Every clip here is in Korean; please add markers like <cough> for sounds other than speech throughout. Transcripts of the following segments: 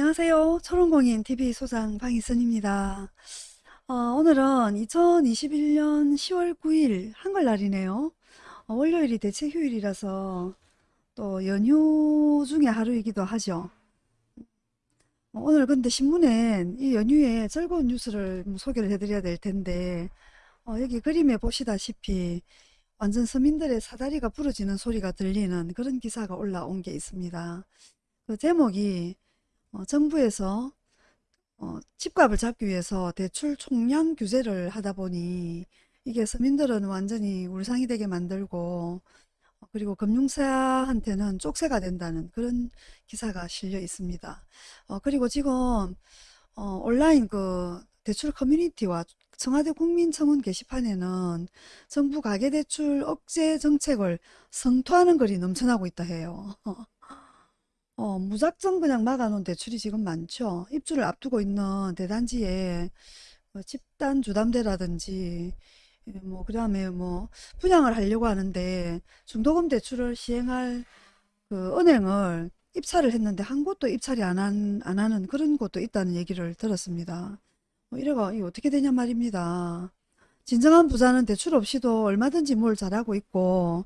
안녕하세요. 초롱공인 TV 소장 방희선입니다. 어, 오늘은 2021년 10월 9일 한글날이네요. 어, 월요일이 대체 휴일이라서 또 연휴 중에 하루이기도 하죠. 어, 오늘 근데 신문엔 이 연휴에 즐거운 뉴스를 뭐 소개를 해드려야 될 텐데 어, 여기 그림에 보시다시피 완전 서민들의 사다리가 부러지는 소리가 들리는 그런 기사가 올라온 게 있습니다. 그 제목이 어, 정부에서 어, 집값을 잡기 위해서 대출 총량 규제를 하다 보니 이게 서민들은 완전히 울상이 되게 만들고 어, 그리고 금융사한테는 쪽세가 된다는 그런 기사가 실려 있습니다. 어, 그리고 지금 어, 온라인 그 대출 커뮤니티와 청와대 국민청원 게시판에는 정부 가계대출 억제 정책을 성토하는 글이 넘쳐나고 있다 해요. <laughs> 어, 무작정 그냥 막아놓은 대출이 지금 많죠. 입주를 앞두고 있는 대단지에 뭐 집단 주담대라든지 예, 뭐 그다음에 뭐 분양을 하려고 하는데 중도금 대출을 시행할 그 은행을 입찰을 했는데 한 곳도 입찰이 안, 한, 안 하는 그런 곳도 있다는 얘기를 들었습니다. 뭐 이래가 이 어떻게 되냐 말입니다. 진정한 부자는 대출 없이도 얼마든지 뭘 잘하고 있고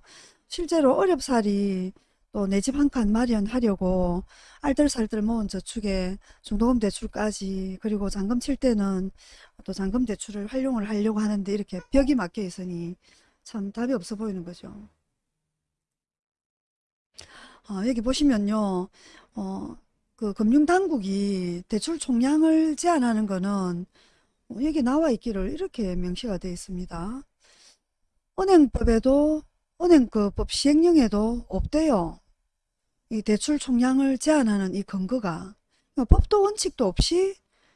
실제로 어렵사리 또 내 집 한 칸 마련하려고 알뜰살뜰 모은 저축에 중도금 대출까지 그리고 잔금 칠 때는 또 잔금 대출을 활용을 하려고 하는데 이렇게 벽이 막혀 있으니 참 답이 없어 보이는 거죠. 어, 여기 보시면요. 어, 그 금융당국이 대출 총량을 제한하는 거는 어, 여기 나와 있기를 이렇게 명시가 되어 있습니다. 은행법에도 은행그법 시행령에도 없대요. 이 대출 총량을 제한하는 이 근거가 그러니까 법도 원칙도 없이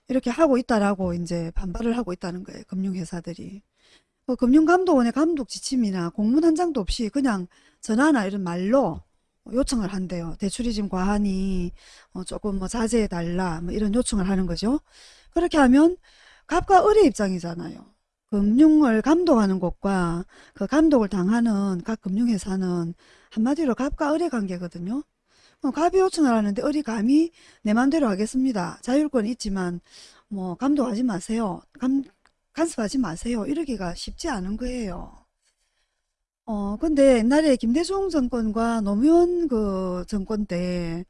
이렇게 하고 있다라고 이제 반발을 하고 있다는 거예요. 금융회사들이. 그 금융감독원의 감독 지침이나 공문 한 장도 없이 그냥 전화나 이런 말로 요청을 한대요. 대출이 지금 과하니 어 조금 뭐 자제해달라 뭐 이런 요청을 하는 거죠. 그렇게 하면 갑과 을의 입장이잖아요. 금융을 감독하는 곳과 그 감독을 당하는 각 금융회사는 한마디로 갑과 을의 관계거든요. 어, 갑이 요청을 하는데 을이 감히 내 맘대로 하겠습니다. 자율권이 있지만 뭐 감독하지 마세요. 감, 간섭하지 마세요. 이러기가 쉽지 않은 거예요. 어, 근데 옛날에 김대중 정권과 노무현 그 정권 때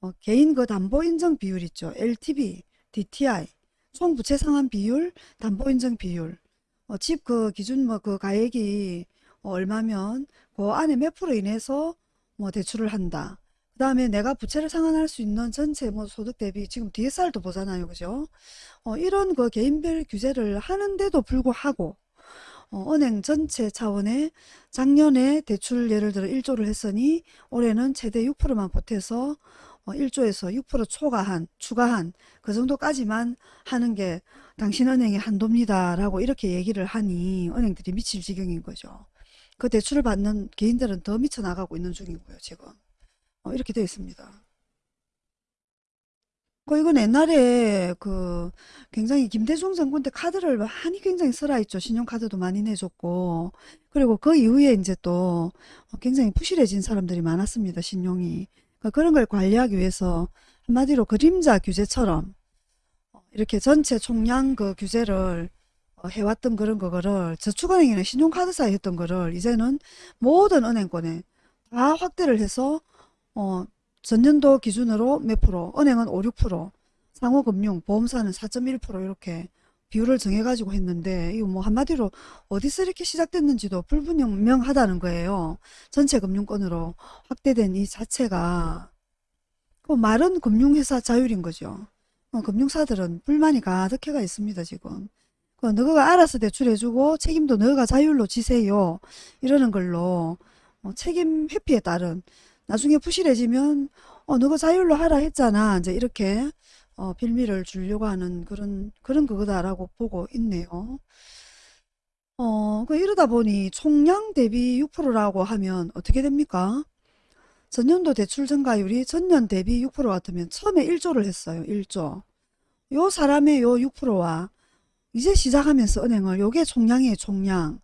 어, 개인 그 담보 인정 비율 있죠. LTV, DTI, 총 부채 상환 비율, 담보 인정 비율. 어, 집 그 기준 뭐 그 가액이 어, 얼마면 그 안에 몇 프로 인해서 뭐 대출을 한다. 그 다음에 내가 부채를 상환할 수 있는 전체 뭐 소득 대비 지금 DSR도 보잖아요. 그죠? 어, 이런 그 개인별 규제를 하는데도 불구하고 어, 은행 전체 차원의 작년에 대출 예를 들어 1조를 했으니 올해는 최대 6%만 보태서 어, 1조에서 6% 초과한 추가한 그 정도까지만 하는 게 당신 은행의 한도입니다 라고 이렇게 얘기를 하니 은행들이 미칠 지경인 거죠. 그 대출을 받는 개인들은 더 미쳐나가고 있는 중이고요. 지금. 어, 이렇게 되어 있습니다. 그 이건 옛날에 그 굉장히 김대중 정권 때 카드를 많이 굉장히 써라했죠. 신용카드도 많이 내줬고 그리고 그 이후에 이제 또 굉장히 부실해진 사람들이 많았습니다. 신용이. 그러니까 그런 걸 관리하기 위해서 한마디로 그림자 규제처럼 이렇게 전체 총량 그 규제를 해왔던 그런 거를 저축은행이나 신용카드사에 했던 거를 이제는 모든 은행권에 다 확대를 해서 어, 전년도 기준으로 몇 프로, 은행은 5, 6%, 상호금융, 보험사는 4.1% 이렇게 비율을 정해가지고 했는데 이거 뭐 한마디로 어디서 이렇게 시작됐는지도 불분명하다는 거예요. 전체 금융권으로 확대된 이 자체가 그 말은 금융회사 자율인 거죠. 어, 금융사들은 불만이 가득해가 있습니다. 지금. 그 너가 알아서 대출해주고 책임도 너가 자율로 지세요. 이러는 걸로 어, 책임 회피에 따른 나중에 부실해지면 어 너가 자율로 하라 했잖아 이제 이렇게 어, 빌미를 주려고 하는 그런 그런 그거다라고 보고 있네요. 어, 그 이러다 보니 총량 대비 6%라고 하면 어떻게 됩니까? 전년도 대출 증가율이 전년 대비 6% 같으면 처음에 1조를 했어요. 1조. 요 사람의 요 6%와 이제 시작하면서 은행을 요게 총량이에요. 총량.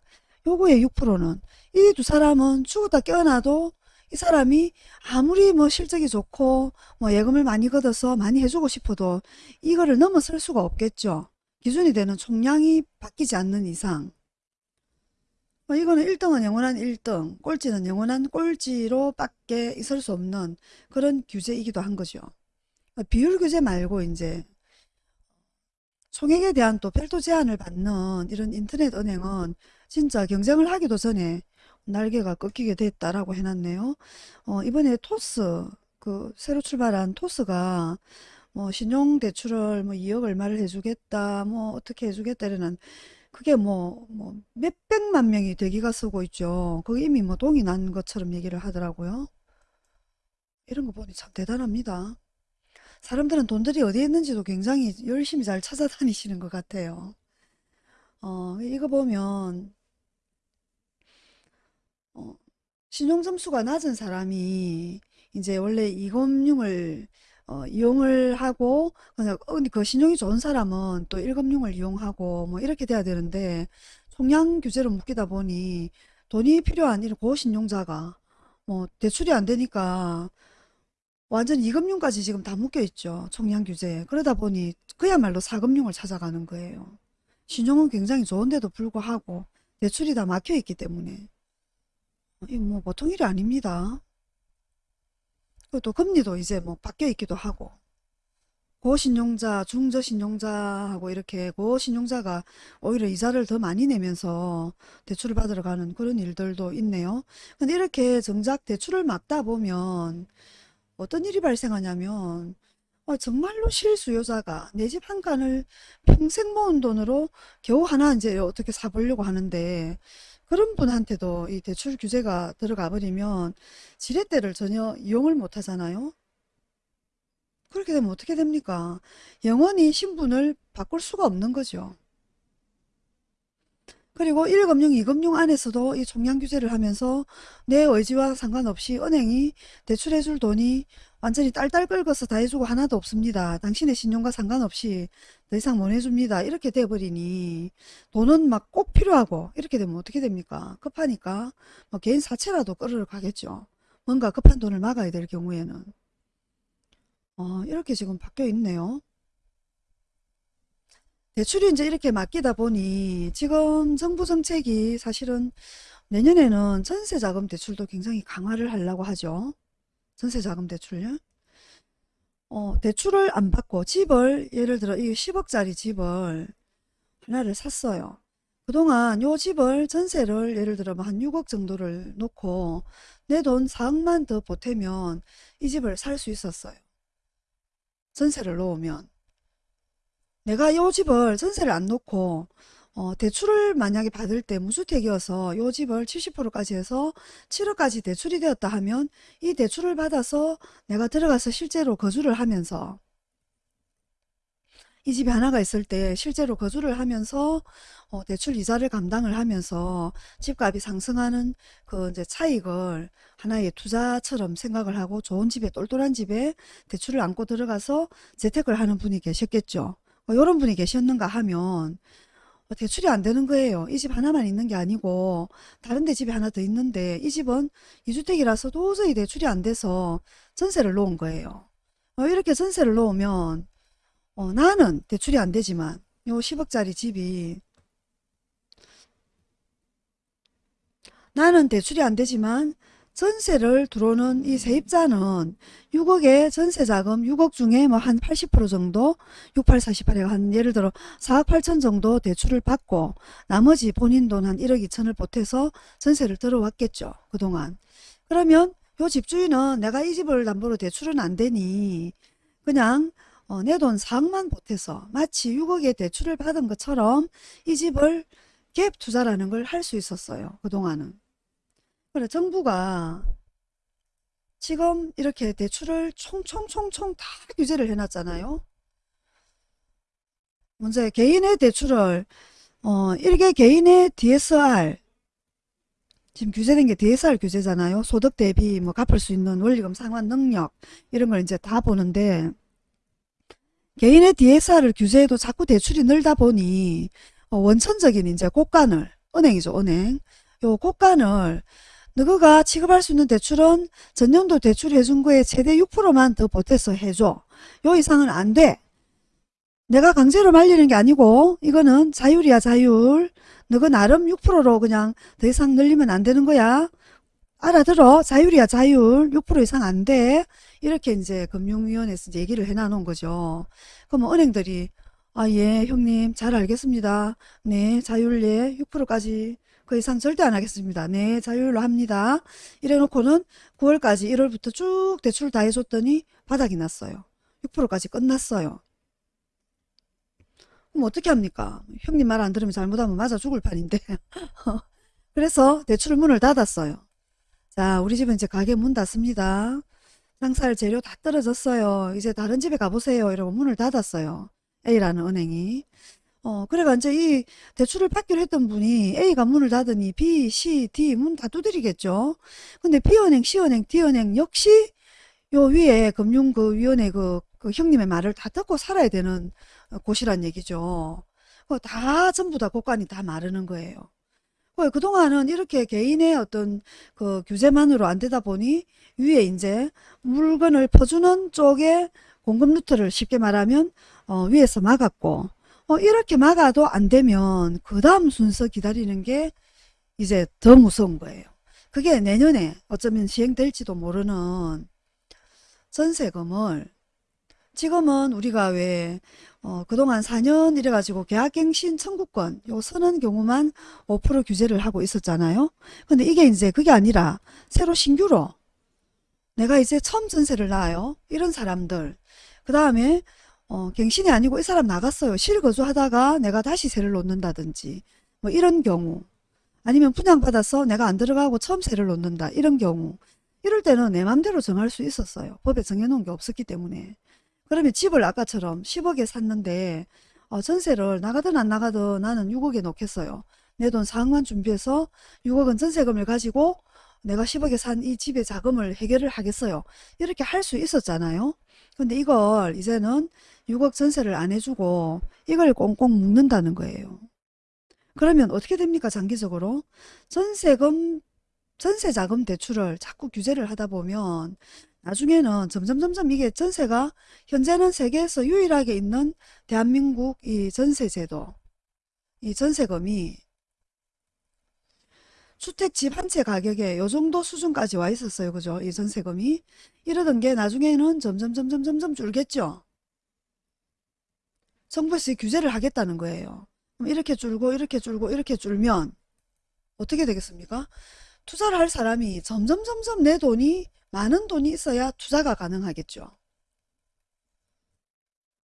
요거의 6%는 이 두 사람은 죽었다 깨어나도 이 사람이 아무리 뭐 실적이 좋고 뭐 예금을 많이 걷어서 많이 해주고 싶어도 이거를 넘어설 수가 없겠죠. 기준이 되는 총량이 바뀌지 않는 이상. 뭐 이거는 1등은 영원한 1등, 꼴찌는 영원한 꼴찌로 밖에 있을 수 없는 그런 규제이기도 한 거죠. 비율 규제 말고 이제 총액에 대한 또 별도 제한을 받는 이런 인터넷 은행은 진짜 경쟁을 하기도 전에 날개가 꺾이게 됐다라고 해놨네요. 어, 이번에 토스, 그 새로 출발한 토스가 뭐 신용대출을 뭐 2억 얼마를 해주겠다, 뭐 어떻게 해주겠다 이러는 그게 뭐, 뭐 몇백만 명이 대기가 쓰고 있죠. 그게 이미 뭐 동이 난 것처럼 얘기를 하더라고요. 이런 거 보니 참 대단합니다. 사람들은 돈들이 어디에 있는지도 굉장히 열심히 잘 찾아다니시는 것 같아요. 어, 이거 보면 어, 신용 점수가 낮은 사람이 이제 원래 2금융을 어, 이용을 하고 그냥 어, 그 신용이 좋은 사람은 또 1금융을 이용하고 뭐 이렇게 돼야 되는데 총량 규제로 묶이다 보니 돈이 필요한 이런 고신용자가 뭐 대출이 안 되니까 완전 2금융까지 지금 다 묶여 있죠. 총량 규제에. 그러다 보니 그야말로 4금융을 찾아가는 거예요. 신용은 굉장히 좋은데도 불구하고 대출이 다 막혀 있기 때문에 이거 뭐 보통 일이 아닙니다. 또 금리도 이제 뭐 바뀌어 있기도 하고 고신용자, 중저신용자하고 이렇게 고신용자가 오히려 이자를 더 많이 내면서 대출을 받으러 가는 그런 일들도 있네요. 근데 이렇게 정작 대출을 막다 보면 어떤 일이 발생하냐면 어, 정말로 실수요자가 내 집 한 칸을 평생 모은 돈으로 겨우 하나 이제 어떻게 사보려고 하는데 그런 분한테도 이 대출 규제가 들어가 버리면 지렛대를 전혀 이용을 못 하잖아요. 그렇게 되면 어떻게 됩니까? 영원히 신분을 바꿀 수가 없는 거죠. 그리고 1금융, 2금융 안에서도 이 총량 규제를 하면서 내 의지와 상관없이 은행이 대출해줄 돈이 완전히 딸딸 긁어서 다 해주고 하나도 없습니다. 당신의 신용과 상관없이 더 이상 못 해줍니다. 이렇게 돼버리니 돈은 막 꼭 필요하고 이렇게 되면 어떻게 됩니까? 급하니까 뭐 개인 사채라도 끌으러 가겠죠. 뭔가 급한 돈을 막아야 될 경우에는 어, 이렇게 지금 바뀌어 있네요. 대출이 이제 이렇게 맡기다 보니 지금 정부 정책이 사실은 내년에는 전세자금 대출도 굉장히 강화를 하려고 하죠. 전세자금 대출요. 어, 대출을 안 받고 집을 예를 들어 이 10억짜리 집을 하나를 샀어요. 그동안 요 집을 전세를 예를 들어 뭐한 6억 정도를 놓고 내 돈 4억만 더 보태면 이 집을 살 수 있었어요. 전세를 놓으면. 내가 요 집을 전세를 안 놓고 어, 대출을 만약에 받을 때 무주택이어서 요 집을 70%까지 해서 7억까지 대출이 되었다 하면 이 대출을 받아서 내가 들어가서 실제로 거주를 하면서 이 집에 하나가 있을 때 실제로 거주를 하면서 어, 대출 이자를 감당을 하면서 집값이 상승하는 그 이제 차익을 하나의 투자처럼 생각을 하고 좋은 집에 똘똘한 집에 대출을 안고 들어가서 재테크를 하는 분이 계셨겠죠. 어, 이런 분이 계셨는가 하면 어, 대출이 안 되는 거예요. 이 집 하나만 있는 게 아니고 다른 데 집이 하나 더 있는데 이 집은 이주택이라서 도저히 대출이 안 돼서 전세를 놓은 거예요. 어, 이렇게 전세를 놓으면 어, 나는 대출이 안 되지만 요 10억짜리 집이 나는 대출이 안 되지만 전세를 들어오는 이 세입자는 6억의 전세자금 6억 중에 뭐 한 80% 정도 68, 48에 한 예를 들어 4억 8천 정도 대출을 받고 나머지 본인 돈 한 1억 2천을 보태서 전세를 들어왔겠죠. 그동안. 그러면 요 집주인은 내가 이 집을 담보로 대출은 안 되니 그냥 어, 내돈 4억만 보태서 마치 6억의 대출을 받은 것처럼 이 집을 갭 투자라는 걸 할 수 있었어요. 그동안은. 그래 정부가 지금 이렇게 대출을 총총총총 다 규제를 해놨잖아요. 먼저 개인의 대출을 어, 일개 개인의 DSR 지금 규제된 게 DSR 규제잖아요. 소득 대비 뭐 갚을 수 있는 원리금 상환 능력 이런 걸 이제 다 보는데 개인의 DSR을 규제해도 자꾸 대출이 늘다 보니 어, 원천적인 이제 곳간을 은행이죠 은행 요 곳간을 너가 취급할 수 있는 대출은 전년도 대출해준 거에 최대 6%만 더 보태서 해줘. 요 이상은 안 돼. 내가 강제로 말리는 게 아니고 이거는 자율이야 자율. 너가 나름 6%로 그냥 더 이상 늘리면 안 되는 거야. 알아들어. 자율이야 자율. 6% 이상 안 돼. 이렇게 이제 금융위원회에서 이제 얘기를 해놔놓은 거죠. 그러면 은행들이 아, 예, 형님, 잘 알겠습니다. 네, 자율, 예, 6%까지. 그 이상 절대 안 하겠습니다. 네, 자율로 합니다. 이래 놓고는 9월까지 1월부터 쭉 대출 다 해줬더니 바닥이 났어요. 6%까지 끝났어요. 그럼 어떻게 합니까? 형님 말 안 들으면 잘못하면 맞아 죽을 판인데. <laughs> 그래서 대출 문을 닫았어요. 자, 우리 집은 이제 가게 문 닫습니다. 장살 재료 다 떨어졌어요. 이제 다른 집에 가보세요. 이러고 문을 닫았어요. A라는 은행이. 어, 그래가 이제 이 대출을 받기로 했던 분이 A가 문을 닫으니 B, C, D 문 다 두드리겠죠. 근데 B은행, C은행, D은행 역시 요 위에 금융 그 위원회 그, 그 형님의 말을 다 듣고 살아야 되는 곳이란 얘기죠. 다 전부 다 곳간이 다 마르는 거예요. 그 그동안은 이렇게 개인의 어떤 그 규제만으로 안 되다 보니 위에 이제 물건을 퍼주는 쪽에 공급 루트를 쉽게 말하면 어, 위에서 막았고 어, 이렇게 막아도 안 되면 그 다음 순서 기다리는 게 이제 더 무서운 거예요. 그게 내년에 어쩌면 시행될지도 모르는 전세금을 지금은 우리가 왜 어, 그동안 4년 이래가지고 계약갱신 청구권 요 서는 경우만 5% 규제를 하고 있었잖아요. 근데 이게 이제 그게 아니라 새로 신규로 내가 이제 처음 전세를 놔요. 이런 사람들 그 다음에 어, 갱신이 아니고 이 사람 나갔어요. 실거주 하다가 내가 다시 세를 놓는다든지 뭐 이런 경우 아니면 분양받아서 내가 안 들어가고 처음 세를 놓는다 이런 경우 이럴 때는 내 맘대로 정할 수 있었어요. 법에 정해놓은 게 없었기 때문에 그러면 집을 아까처럼 10억에 샀는데 어, 전세를 나가든 안 나가든 나는 6억에 놓겠어요. 내 돈 4억만 준비해서 6억은 전세금을 가지고 내가 10억에 산 이 집의 자금을 해결을 하겠어요. 이렇게 할 수 있었잖아요. 근데 이걸 이제는 6억 전세를 안 해주고 이걸 꽁꽁 묶는다는 거예요. 그러면 어떻게 됩니까? 장기적으로 전세금 전세자금 대출을 자꾸 규제를 하다 보면 나중에는 점점 점점 이게 전세가 현재는 세계에서 유일하게 있는 대한민국 이 전세제도 이 전세금이 주택집 한 채 가격에 요 정도 수준까지 와 있었어요. 그죠? 이 전세금이. 이러던 게 나중에는 점점 점점 점점 줄겠죠. 정부에서 규제를 하겠다는 거예요. 그럼 이렇게 줄고 이렇게 줄고 이렇게 줄면 어떻게 되겠습니까? 투자를 할 사람이 점점 점점 내 돈이 많은 돈이 있어야 투자가 가능하겠죠.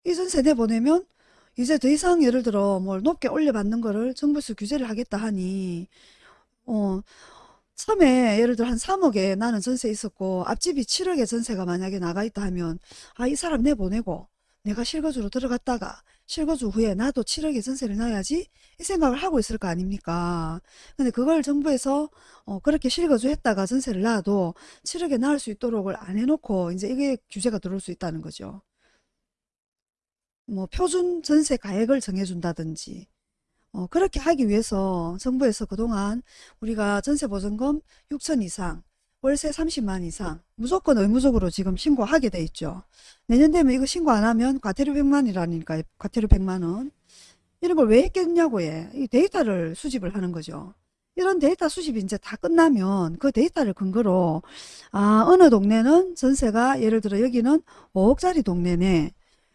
이 전 세대 보내면 이제 더 이상 예를 들어 뭘 높게 올려받는 거를 정부에서 규제를 하겠다 하니 어 처음에 예를 들어 한 3억에 나는 전세 있었고 앞집이 7억에 전세가 만약에 나가 있다 하면 아 이 사람 내보내고 내가 실거주로 들어갔다가 실거주 후에 나도 7억에 전세를 놔야지 이 생각을 하고 있을 거 아닙니까? 근데 그걸 정부에서 어 그렇게 실거주 했다가 전세를 놔도 7억에 나을 수 있도록을 안 해놓고 이제 이게 규제가 들어올 수 있다는 거죠. 뭐 표준 전세 가액을 정해준다든지 어, 그렇게 하기 위해서 정부에서 그동안 우리가 전세보증금 6천 이상 월세 30만 이상 무조건 의무적으로 지금 신고하게 돼 있죠. 내년 되면 이거 신고 안 하면 과태료 100만이라니까 과태료 100만원 이런 걸 왜 했겠냐고 해. 이 데이터를 수집을 하는 거죠. 이런 데이터 수집이 이제 다 끝나면 그 데이터를 근거로 아 어느 동네는 전세가 예를 들어 여기는 5억짜리 동네네.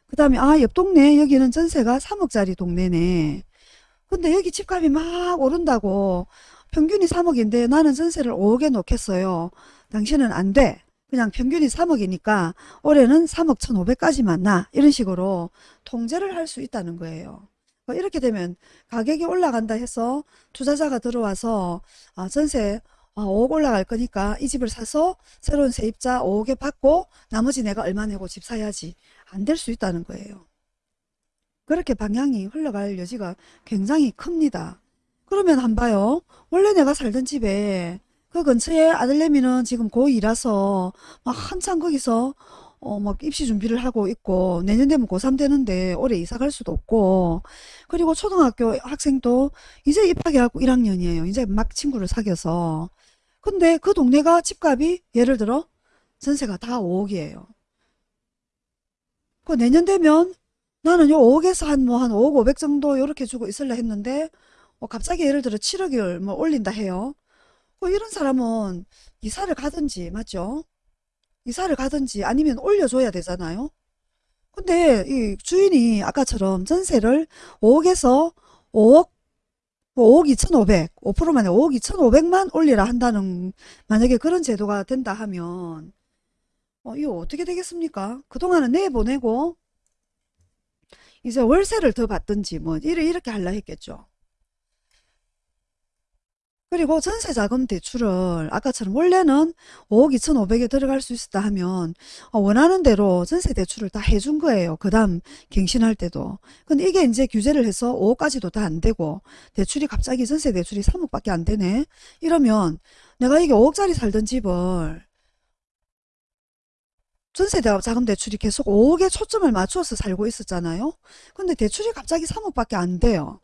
그 다음에 아 옆 동네 여기는 전세가 3억짜리 동네네. 근데 여기 집값이 막 오른다고 평균이 3억인데 나는 전세를 5억에 놓겠어요. 당신은 안 돼. 그냥 평균이 3억이니까 올해는 3억 1,500까지만 나. 이런 식으로 통제를 할 수 있다는 거예요. 뭐 이렇게 되면 가격이 올라간다 해서 투자자가 들어와서 아, 전세 5억 올라갈 거니까 이 집을 사서 새로운 세입자 5억에 받고 나머지 내가 얼마 내고 집 사야지. 안 될 수 있다는 거예요. 그렇게 방향이 흘러갈 여지가 굉장히 큽니다. 그러면 한 봐요. 원래 내가 살던 집에 그 근처에 아들내미는 지금 고2라서 막 한참 거기서 어, 막 입시 준비를 하고 있고 내년 되면 고3 되는데 올해 이사 갈 수도 없고 그리고 초등학교 학생도 이제 입학해갖고 1학년이에요. 이제 막 친구를 사귀어서 근데 그 동네가 집값이 예를 들어 전세가 다 5억이에요. 그 내년 되면 나는 요 5억에서 한 뭐한 5억 5백 정도 요렇게 주고 있을라 했는데 어, 갑자기 예를 들어 7억을 뭐 올린다 해요. 그 이런 사람은 이사를 가든지 맞죠? 이사를 가든지 아니면 올려줘야 되잖아요. 근데 이 주인이 아까처럼 전세를 5억에서 5억, 5억 2,500, 5%만에 5억 2,500만 올리라 한다는 만약에 그런 제도가 된다 하면 어, 이거 어떻게 되겠습니까? 그동안은 내보내고 이제 월세를 더 받든지 뭐 이래 이렇게 할라 했겠죠. 그리고 전세자금 대출을 아까처럼 원래는 5억 2,500에 들어갈 수 있었다 하면 어, 원하는 대로 전세 대출을 다 해준 거예요. 그 다음 갱신할 때도. 근데 이게 이제 규제를 해서 5억까지도 다 안 되고 대출이 갑자기 전세 대출이 3억밖에 안 되네. 이러면 내가 이게 5억짜리 살던 집을 전세 자금 대출이 계속 5억에 초점을 맞추어서 살고 있었잖아요. 근데 대출이 갑자기 3억밖에 안 돼요.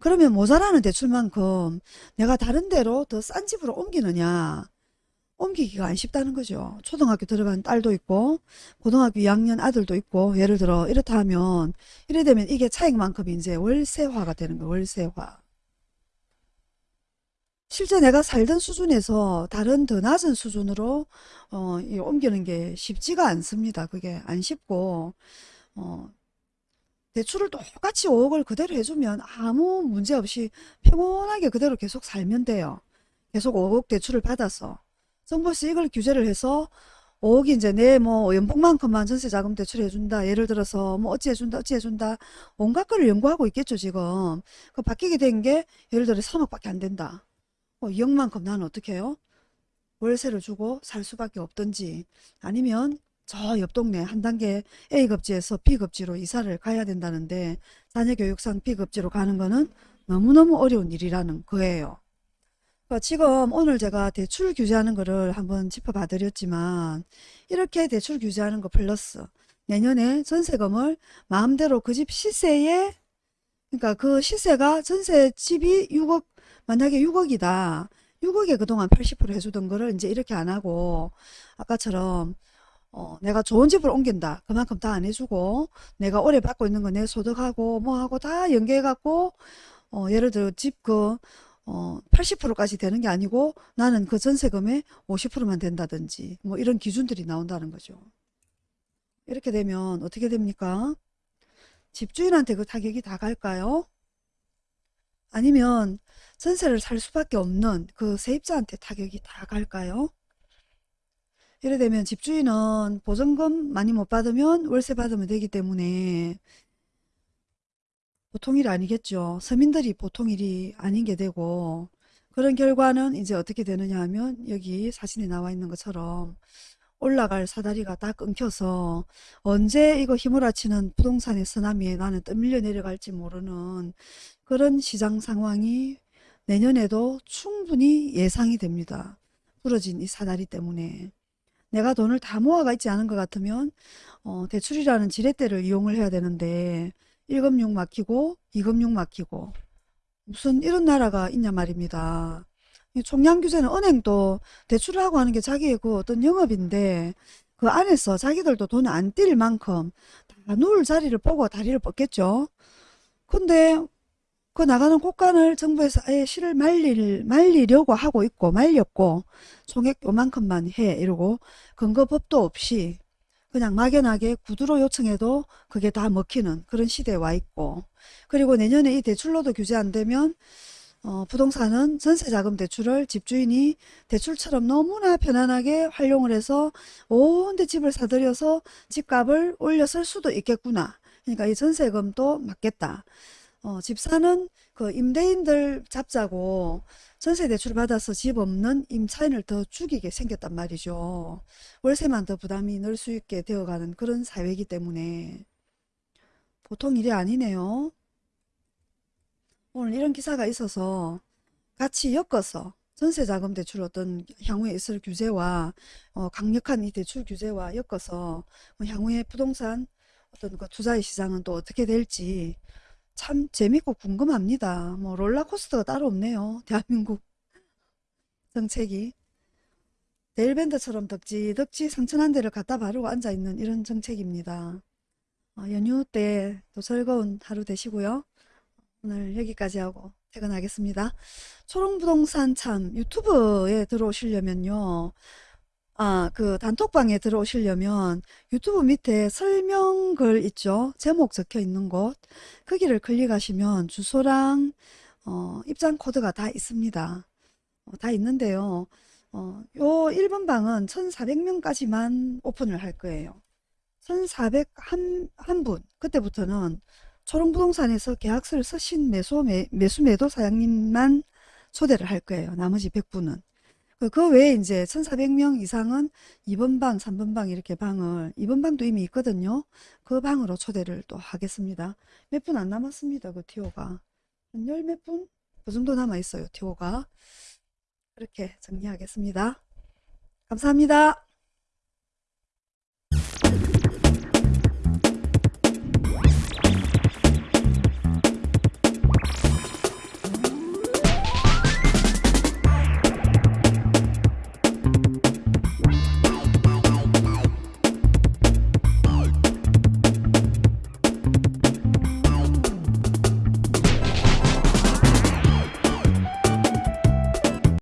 그러면 모자라는 대출만큼 내가 다른 데로 더 싼 집으로 옮기느냐? 옮기기가 안 쉽다는 거죠. 초등학교 들어간 딸도 있고 고등학교 2학년 아들도 있고 예를 들어 이렇다 하면 이래 되면 이게 차익만큼 이제 월세화가 되는 거예요. 월세화. 실제 내가 살던 수준에서 다른 더 낮은 수준으로 어, 이 옮기는 게 쉽지가 않습니다. 그게 안 쉽고 어, 대출을 똑같이 5억을 그대로 해주면 아무 문제 없이 평온하게 그대로 계속 살면 돼요. 계속 5억 대출을 받아서 정부에서 이걸 규제를 해서 5억이 이제 내 뭐 연봉만큼만 전세 자금 대출해준다. 예를 들어서 뭐 어찌 해준다 어찌 해준다. 온갖 거를 연구하고 있겠죠 지금. 그 바뀌게 된 게 예를 들어 3억밖에 안 된다. 어, 2억만큼 나는 어떻게 해요? 월세를 주고 살 수밖에 없든지 아니면 저 옆 동네 한 단계 A급지에서 B급지로 이사를 가야 된다는데 자녀 교육상 B급지로 가는 거는 너무너무 어려운 일이라는 거예요. 그러니까 지금 오늘 제가 대출 규제하는 거를 한번 짚어봐 드렸지만 이렇게 대출 규제하는 거 플러스 내년에 전세금을 마음대로 그 집 시세에 그러니까 그 시세가 전세 집이 6억 만약에 6억이다. 6억에 그동안 80% 해주던 거를 이제 이렇게 안 하고 아까처럼 어, 내가 좋은 집을 옮긴다. 그만큼 다 안 해주고 내가 오래 받고 있는 거 내 소득하고 뭐하고 다 연계해갖고 어, 예를 들어 집그 어, 80%까지 되는 게 아니고 나는 그 전세금의 50%만 된다든지 뭐 이런 기준들이 나온다는 거죠. 이렇게 되면 어떻게 됩니까? 집주인한테 그 타격이 다 갈까요? 아니면 전세를 살 수밖에 없는 그 세입자한테 타격이 다 갈까요? 이래 되면 집주인은 보증금 많이 못 받으면 월세 받으면 되기 때문에 보통 일 아니겠죠. 서민들이 보통 일이 아닌 게 되고 그런 결과는 이제 어떻게 되느냐 하면 여기 사진에 나와 있는 것처럼 올라갈 사다리가 다 끊겨서 언제 이거 휘몰아치는 부동산의 쓰나미에 나는 떠밀려 내려갈지 모르는 그런 시장 상황이 내년에도 충분히 예상이 됩니다. 부러진 이 사다리 때문에. 내가 돈을 다 모아가 있지 않은 것 같으면 어, 대출이라는 지렛대를 이용을 해야 되는데 1금융 막히고 2금융 막히고 무슨 이런 나라가 있냐 말입니다. 이 총량규제는 은행도 대출을 하고 하는 게 자기의 그 어떤 영업인데 그 안에서 자기들도 돈 안 뛸 만큼 다 누울 자리를 보고 다리를 뻗겠죠. 근데 그 나가는 곳간을 정부에서 아예 실을 말릴, 말리려고 하고 있고 말렸고 총액 요만큼만 해 이러고 근거법도 없이 그냥 막연하게 구두로 요청해도 그게 다 먹히는 그런 시대에 와 있고 그리고 내년에 이 대출로도 규제 안 되면 어, 부동산은 전세자금 대출을 집주인이 대출처럼 너무나 편안하게 활용을 해서 온데 집을 사들여서 집값을 올렸을 수도 있겠구나. 그러니까 이 전세금도 맞겠다. 어, 집사는 그 임대인들 잡자고 전세 대출을 받아서 집 없는 임차인을 더 죽이게 생겼단 말이죠. 월세만 더 부담이 늘 수 있게 되어가는 그런 사회이기 때문에 보통 일이 아니네요. 오늘 이런 기사가 있어서 같이 엮어서 전세자금 대출 어떤 향후에 있을 규제와 어, 강력한 이 대출 규제와 엮어서 뭐 향후에 부동산 어떤 그 투자의 시장은 또 어떻게 될지 참 재밌고 궁금합니다. 뭐 롤러코스터가 따로 없네요. <laughs> 대한민국 정책이. 데일밴드처럼 덕지 덕지 상처 한 대를 갖다 바르고 앉아있는 이런 정책입니다. 어, 연휴 때 또 즐거운 하루 되시고요. 오늘 여기까지 하고 퇴근하겠습니다. 초롱부동산 참 유튜브에 들어오시려면요. 아, 그 단톡방에 들어오시려면 유튜브 밑에 설명글 있죠? 제목 적혀 있는 곳. 거기를 클릭하시면 주소랑 어, 입장 코드가 다 있습니다. 어, 다 있는데요. 어, 요 1번 방은 1,400명까지만 오픈을 할 거예요. 1,401한 분. 그때부터는 초롱부동산에서 계약서를 쓰신 매수, 매, 매수 매도 사장님만 초대를 할 거예요. 나머지 100분은. 그, 그 외에 이제 1,400명 이상은 2번 방, 3번 방 이렇게 방을, 2번 방도 이미 있거든요. 그 방으로 초대를 또 하겠습니다. 몇 분 안 남았습니다. 그 티오가. 한 열 몇 분? 그 정도 남아 있어요. 티오가. 그렇게 정리하겠습니다. 감사합니다.